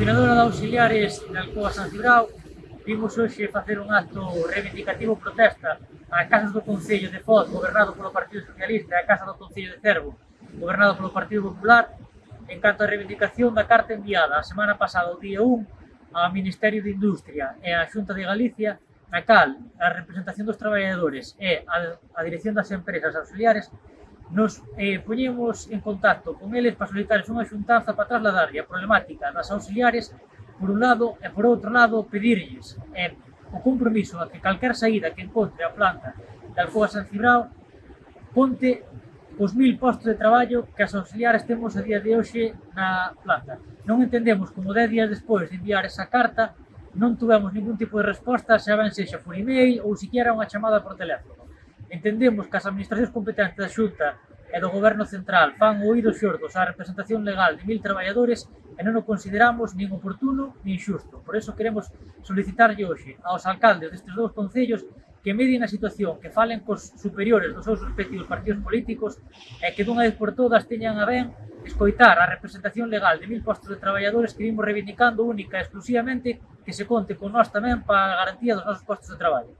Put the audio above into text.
coordinadora de auxiliares de Alcoa San Cibrao, vimos hoxe facer un acto reivindicativo protesta a casas do Concello de Foz, gobernado polo Partido Socialista, e a casa do Concello de Cervo, gobernado polo Partido Popular, en canto a reivindicación da carta enviada a semana pasada, o día 1, ao Ministerio de Industria e á Xunta de Galicia, na cal a representación dos traballadores e a, a dirección das empresas auxiliares nos eh, poñemos en contacto con eles para solicitarles unha xuntanza para trasladarlle a problemática das auxiliares por un lado e por outro lado pedirlles eh, o compromiso a que calquer saída que encontre a planta da Alcoa San Cibrao ponte os mil postos de traballo que as auxiliares temos a día de hoxe na planta. Non entendemos como 10 días despois de enviar esa carta non tuvemos ningún tipo de resposta, xa ben sexa por email ou siquiera unha chamada por teléfono. Entendemos que as administracións competentes da Xunta e do Goberno Central fan oídos xordos á representación legal de mil traballadores e non o consideramos nin oportuno nin xusto. Por eso queremos solicitarlle hoxe aos alcaldes destes dous concellos que medien a situación, que falen cos superiores dos seus respectivos partidos políticos e que dunha vez por todas teñan a ben escoitar a representación legal de mil postos de traballadores que vimos reivindicando única e exclusivamente que se conte con nós tamén para a garantía dos nosos postos de traballo.